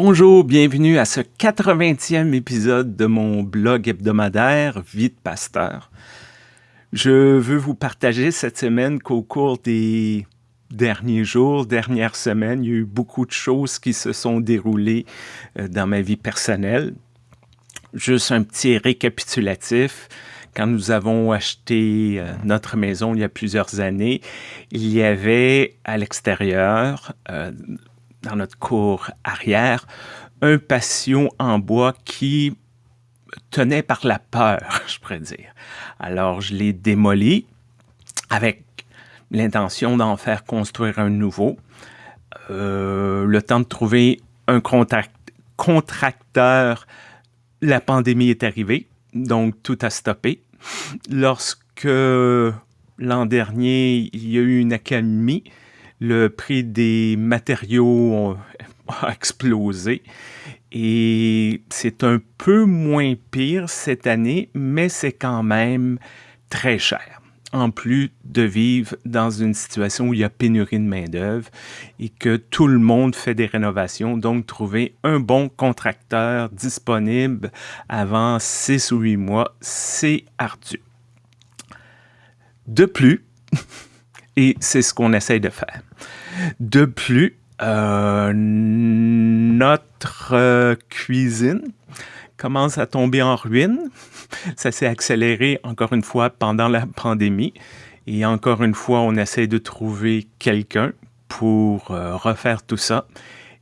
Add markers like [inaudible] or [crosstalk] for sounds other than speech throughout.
Bonjour, bienvenue à ce 80e épisode de mon blog hebdomadaire Vie de pasteur. Je veux vous partager cette semaine qu'au cours des derniers jours, dernières semaines, il y a eu beaucoup de choses qui se sont déroulées euh, dans ma vie personnelle. Juste un petit récapitulatif. Quand nous avons acheté euh, notre maison il y a plusieurs années, il y avait à l'extérieur, euh, dans notre cour arrière, un patio en bois qui tenait par la peur, [laughs] je pourrais dire. Alors, je l'ai démoli avec l'intention d'en faire construire un nouveau. Euh, le temps de trouver un contracteur, la pandémie est arrivée, donc tout a stoppé. Lorsque l'an dernier, il y a eu une accalmie, le prix des matériaux a [laughs] explosé et c'est un peu moins pire cette année, mais c'est quand même très cher. En plus de vivre dans une situation où il y a pénurie de main-d'œuvre et que tout le monde fait des rénovations, donc trouver un bon contracteur disponible avant six ou huit mois, c'est ardu. De plus, [laughs] et c'est ce qu'on essaye de faire. De plus, euh, notre euh, cuisine commence à tomber en ruine. Ça s'est accéléré encore une fois pendant la pandémie. Et encore une fois, on essaie de trouver quelqu'un pour euh, refaire tout ça.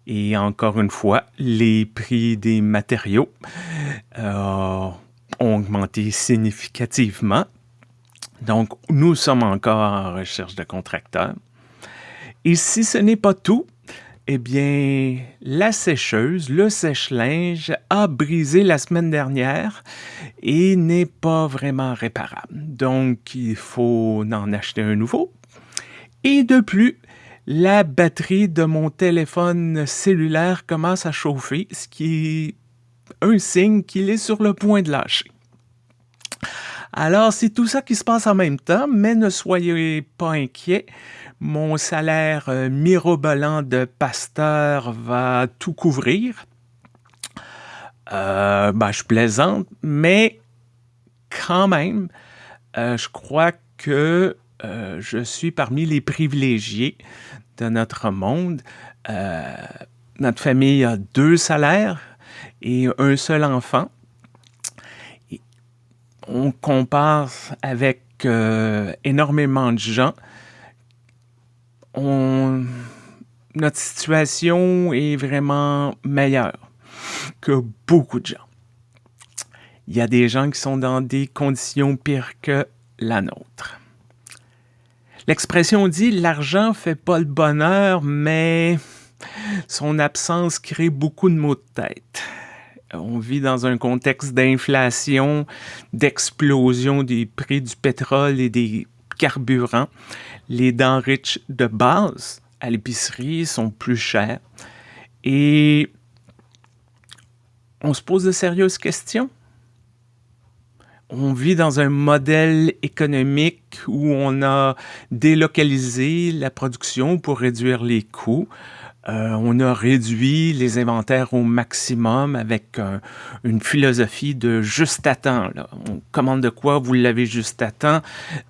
Et encore une fois, les prix des matériaux ont augmenté significativement. Donc, nous sommes encore en recherche de contracteurs. Et si ce n'est pas tout, eh bien, la sécheuse, le sèche-linge, a brisé la semaine dernière et n'est pas vraiment réparable. Donc, il faut en acheter un nouveau. Et de plus, la batterie de mon téléphone cellulaire commence à chauffer, ce qui est un signe qu'il est sur le point de lâcher. Alors, c'est tout ça qui se passe en même temps, mais ne soyez pas inquiets. Mon salaire euh, mirobolant de pasteur va tout couvrir. Euh, ben, je plaisante, mais quand même, euh, je crois que je suis parmi les privilégiés de notre monde. notre famille a deux salaires et un seul enfant on compare avec euh, énormément de gens, notre situation est vraiment meilleure que beaucoup de gens. Il y a des gens qui sont dans des conditions pires que la nôtre. L'expression dit l'argent fait pas le bonheur, mais son absence crée beaucoup de maux de tête on vit dans un contexte d'inflation, d'explosion des prix du pétrole et des carburants. Les denrées de base à l'épicerie sont plus chères. Et on se pose de sérieuses questions. On vit dans un modèle économique où on a délocalisé la production pour réduire les coûts. Euh, on a réduit les inventaires au maximum avec une philosophie de juste à temps. On commande de quoi, vous l'avez juste à temps,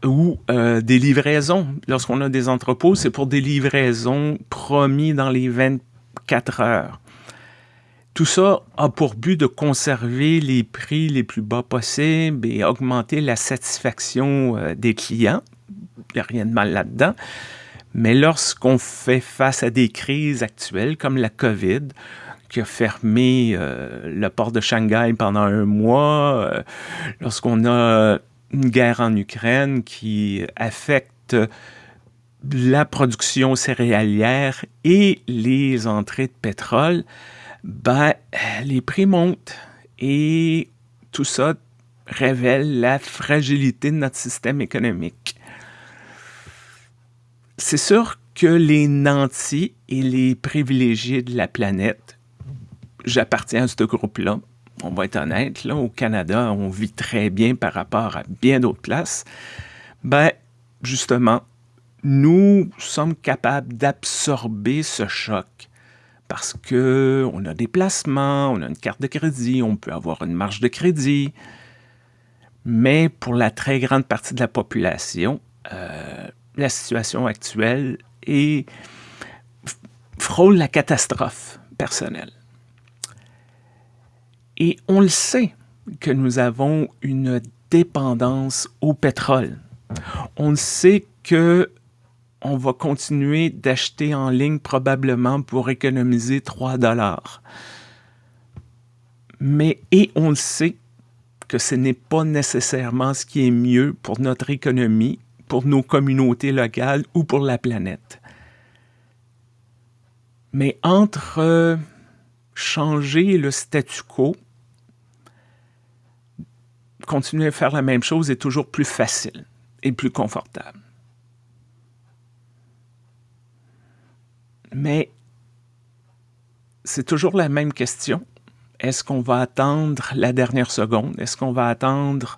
ou euh, des livraisons. Lorsqu'on a des entrepôts, c'est pour des livraisons promis dans les 24 heures. Tout ça a pour but de conserver les prix les plus bas possibles et augmenter la satisfaction euh, des clients. Il n'y a rien de mal là-dedans. Mais lorsqu'on fait face à des crises actuelles comme la COVID, qui a fermé euh, le port de Shanghai pendant un mois, euh, lorsqu'on a une guerre en Ukraine qui affecte la production céréalière et les entrées de pétrole, ben, les prix montent et tout ça révèle la fragilité de notre système économique. C'est sûr que les nantis et les privilégiés de la planète, j'appartiens à ce groupe-là. On va être honnête, là, au Canada, on vit très bien par rapport à bien d'autres places. Ben, justement, nous sommes capables d'absorber ce choc parce qu'on a des placements, on a une carte de crédit, on peut avoir une marge de crédit. Mais pour la très grande partie de la population, euh, la situation actuelle est, frôle la catastrophe personnelle. Et on le sait que nous avons une dépendance au pétrole. On sait que on va continuer d'acheter en ligne probablement pour économiser 3 dollars. Mais, et on le sait que ce n'est pas nécessairement ce qui est mieux pour notre économie, pour nos communautés locales ou pour la planète. Mais entre euh, changer le statu quo, continuer à faire la même chose est toujours plus facile et plus confortable. Mais c'est toujours la même question. Est-ce qu'on va attendre la dernière seconde? Est-ce qu'on va attendre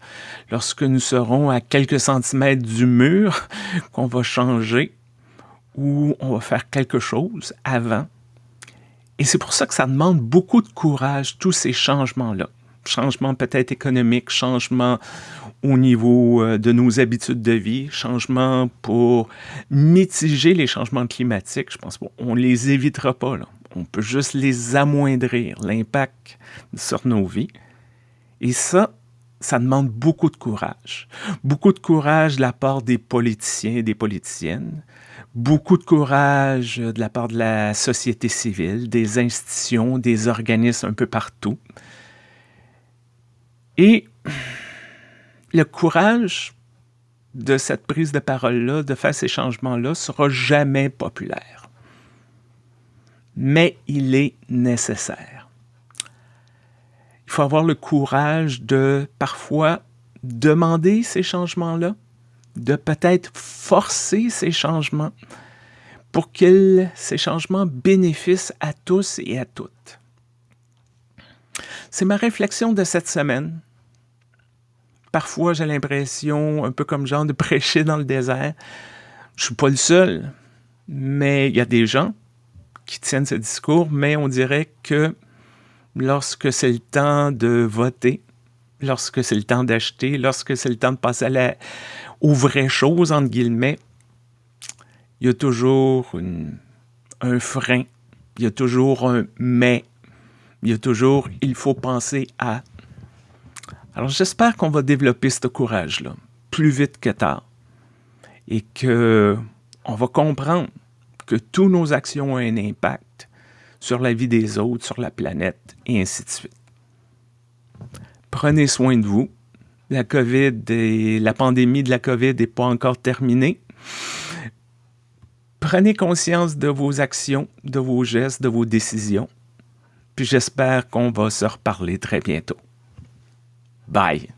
lorsque nous serons à quelques centimètres du mur [laughs] qu'on va changer ou on va faire quelque chose avant? Et c'est pour ça que ça demande beaucoup de courage, tous ces changements-là. Changements peut-être économiques, changements au niveau euh, de nos habitudes de vie, changements pour mitiger les changements climatiques. Je pense qu'on ne les évitera pas. On peut juste les amoindrir, l'impact sur nos vies. Et ça, ça demande beaucoup de courage. Beaucoup de courage de la part des politiciens et des politiciennes. Beaucoup de courage de la part de la société civile, des institutions, des organismes un peu partout. Et le courage de cette prise de parole-là, de faire ces changements-là, sera jamais populaire. Mais il est nécessaire. Il faut avoir le courage de parfois demander ces changements-là, de peut-être forcer ces changements pour que ces changements bénéficient à tous et à toutes. C'est ma réflexion de cette semaine parfois j'ai l'impression, un peu comme genre de prêcher dans le désert. Je suis pas le seul, mais il y a des gens qui tiennent ce discours, mais on dirait que lorsque c'est le temps de voter, lorsque c'est le temps d'acheter, lorsque c'est le temps de passer à la, aux vraies choses, entre guillemets, il y a toujours un frein, il y a toujours un mais, il y a toujours il faut penser à. Alors j'espère qu'on va développer ce courage-là plus vite que tard et que on va comprendre que toutes nos actions ont un impact sur la vie des autres, sur la planète et ainsi de suite. Prenez soin de vous. La COVID la pandémie de la COVID n'est pas encore terminée. Prenez conscience de vos actions, de vos gestes, de vos décisions. Puis j'espère qu'on va se reparler très bientôt. Bye.